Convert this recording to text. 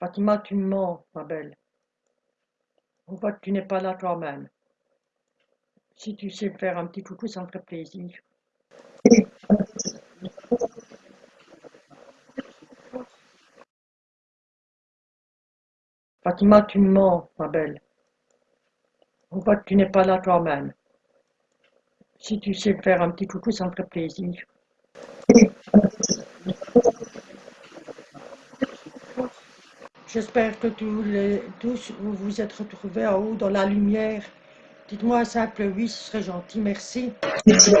Fatima, tu me mens, ma belle. Que tu n'es pas là toi-même. Si tu sais faire un petit coucou, ça me ferait plaisir. Fatima, tu me mens, ma belle. Que tu n'es pas là toi-même. Si tu sais faire un petit coucou, ça me plaisir. J'espère que tous, les, tous vous vous êtes retrouvés en haut dans la lumière. Dites-moi un simple oui, ce serait gentil, merci. merci.